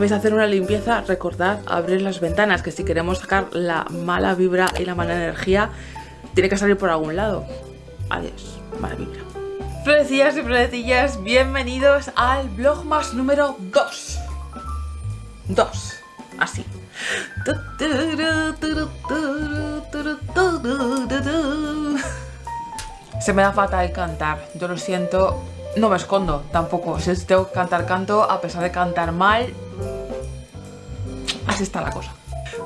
Vais a hacer una limpieza, recordad abrir las ventanas, que si queremos sacar la mala vibra y la mala energía, tiene que salir por algún lado. Adiós, mala vibra. Florecillas y florecillas, bienvenidos al Vlogmas número 2. 2, así. Se me da fatal cantar, yo lo siento, no me escondo tampoco, si tengo que cantar canto, a pesar de cantar mal, está la cosa.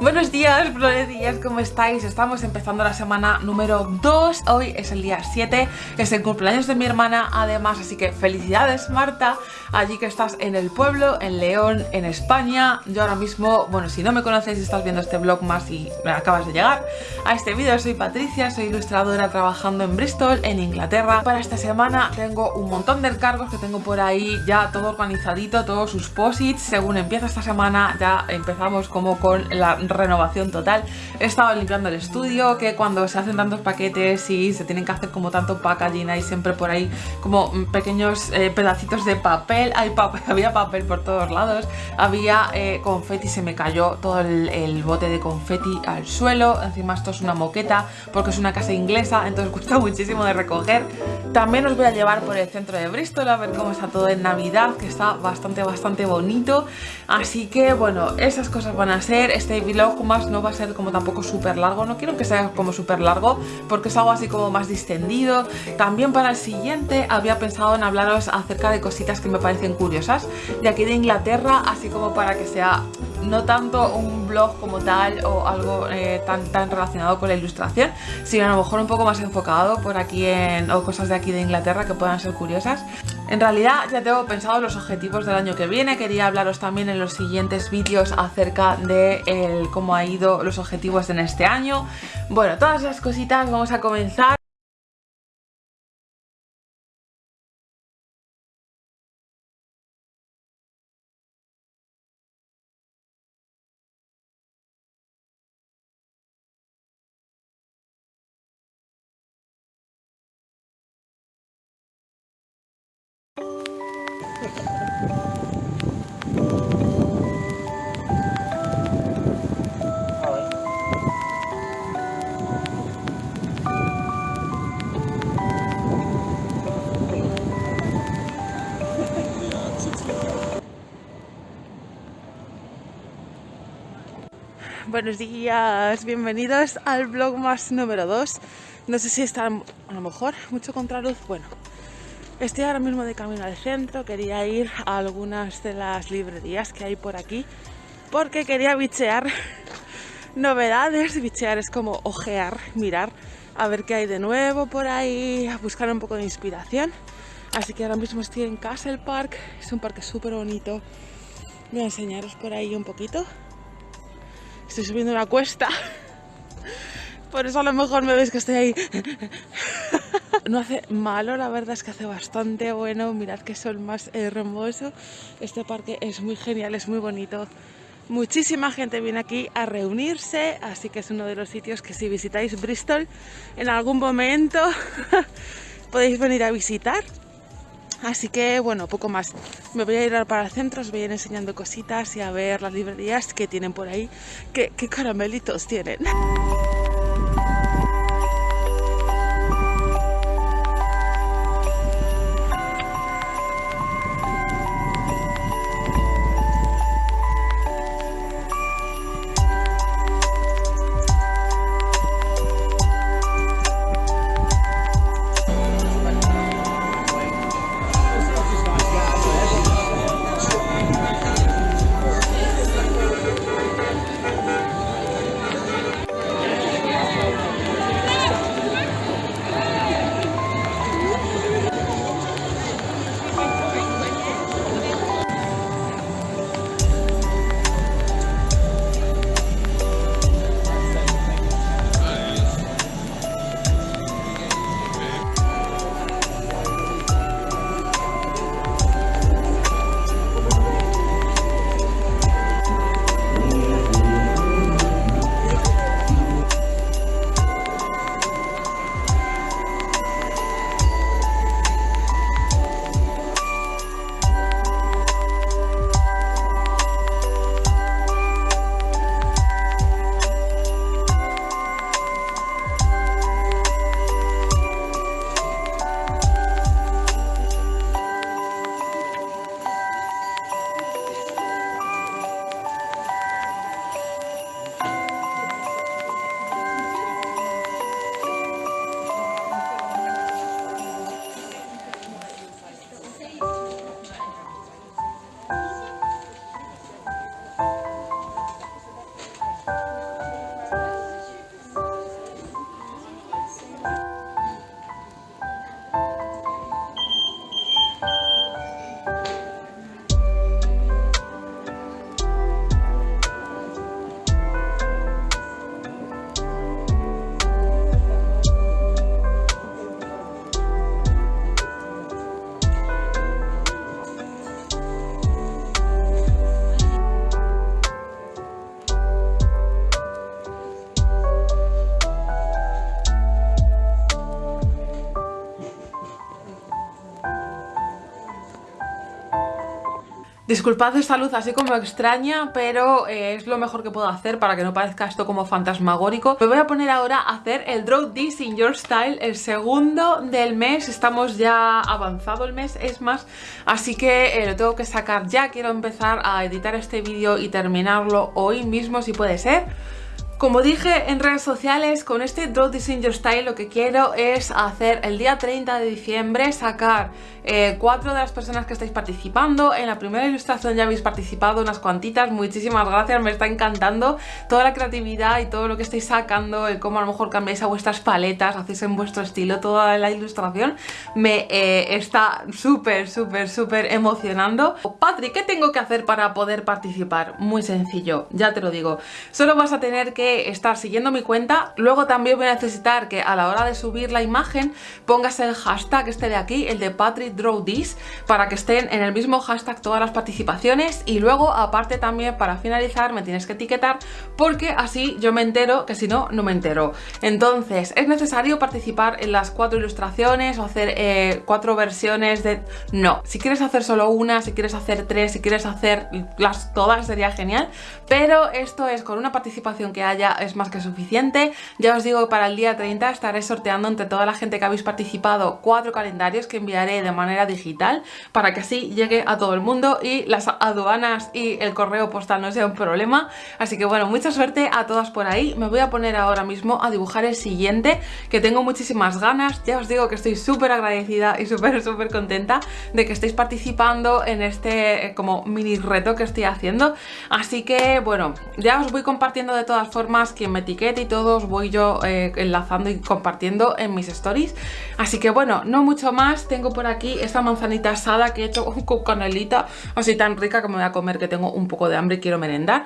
Buenos días, florecillas, ¿cómo estáis? Estamos empezando la semana número 2 Hoy es el día 7 Es el cumpleaños de mi hermana además Así que felicidades Marta Allí que estás en el pueblo, en León, en España. Yo ahora mismo, bueno, si no me conoces y estás viendo este vlog más y acabas de llegar A este vídeo. Soy Patricia, soy ilustradora trabajando en Bristol, en Inglaterra. Para esta semana tengo un montón de encargos que tengo por ahí Ya todo organizadito, todos sus posits. Según empieza esta semana ya empezamos como con la renovación total. He estado limpiando el estudio, que cuando se hacen tantos paquetes y se tienen que hacer como tanto packaging, hay siempre por ahí como pequeños eh, pedacitos de papel, hay papel, había papel por todos lados, había eh, confeti, se me cayó todo el, bote de confeti al suelo, encima esto es una moqueta porque es una casa inglesa, entonces cuesta muchísimo de recoger. También os voy a llevar por el centro de Bristol a ver cómo está todo en Navidad, que está bastante, bastante bonito. Así que, bueno, esas cosas van a ser. Este vlog más no va a ser como tampoco súper largo. No quiero que sea como súper largo porque es algo así como más distendido. También para el siguiente había pensado en hablaros acerca de cositas que me parecen curiosas de aquí de Inglaterra, así como para que sea no tanto un blog como tal o algo eh, tan, tan relacionado con la ilustración, sino a lo mejor un poco más enfocado por aquí en o cosas de aquí de Inglaterra que puedan ser curiosas. En realidad ya tengo pensado los objetivos del año que viene, quería hablaros también en los siguientes vídeos acerca de cómo ha ido los objetivos en este año. Bueno, todas esas cositas vamos a comenzar. Buenos días, bienvenidos al vlog más número 2 No sé si está a lo mejor mucho contraluz, bueno Estoy ahora mismo de camino al centro, quería ir a algunas de las librerías que hay por aquí porque quería bichear novedades, bichear es como ojear, mirar a ver qué hay de nuevo por ahí, a buscar un poco de inspiración. Así que ahora mismo estoy en Castle Park, es un parque súper bonito. Voy a enseñaros por ahí un poquito estoy subiendo una cuesta por eso a lo mejor me veis que estoy ahí no hace malo, la verdad es que hace bastante bueno. Mirad que sol más hermoso. Este parque es muy genial, es muy bonito. Muchísima gente viene aquí a reunirse, así que es uno de los sitios que si visitáis Bristol en algún momento podéis venir a visitar. Así que bueno, poco más. Me voy a ir para el centro, os voy a ir enseñando cositas y a ver las librerías que tienen por ahí. ¿Qué, qué caramelitos tienen? Disculpad esta luz así como extraña, pero eh, es lo mejor que puedo hacer para que no parezca esto como fantasmagórico. Me voy a poner ahora a hacer el Draw This in Your Style, el segundo del mes. Estamos ya avanzado el mes, es más, así que eh, lo tengo que sacar ya. Quiero empezar a editar este vídeo y terminarlo hoy mismo si puede ser. Como dije en redes sociales, con este Draw This Your Style lo que quiero es hacer el día 30 de diciembre, sacar eh, cuatro de las personas que estáis participando. En la primera ilustración ya habéis participado unas cuantitas, muchísimas gracias, me está encantando toda la creatividad y todo lo que estáis sacando, el cómo a lo mejor cambiáis a vuestras paletas, hacéis en vuestro estilo toda la ilustración, me eh, está súper, súper, súper emocionando. Patri, ¿qué tengo que hacer para poder participar? Muy sencillo, ya te lo digo, solo vas a tener que estar siguiendo mi cuenta. Luego también voy a necesitar que a la hora de subir la imagen pongas el hashtag este de aquí, el de Patrick Draw This, para que estén en el mismo hashtag todas las participaciones. Y luego, aparte también, para finalizar, me tienes que etiquetar porque así yo me entero, que si no, no me entero. Entonces, es necesario participar en las cuatro ilustraciones o hacer eh, cuatro versiones de... No, si quieres hacer solo una, si quieres hacer tres, si quieres hacer las todas sería genial, pero esto es con una participación que hay ya es más que suficiente. Ya os digo que para el día 30 estaré sorteando entre toda la gente que habéis participado cuatro calendarios que enviaré de manera digital para que así llegue a todo el mundo y las aduanas y el correo postal no sea un problema. Así que bueno, mucha suerte a todas por ahí. Me voy a poner ahora mismo a dibujar el siguiente que tengo muchísimas ganas. Ya os digo que estoy súper agradecida y súper súper contenta de que estéis participando en este eh, como mini reto que estoy haciendo. Así que bueno, ya os voy compartiendo de todas formas formas, quien me etiquete y todos voy yo eh, enlazando y compartiendo en mis stories. Así que bueno, no mucho más, tengo por aquí esta manzanita asada que he hecho con canelita, así tan rica que me voy a comer que tengo un poco de hambre y quiero merendar.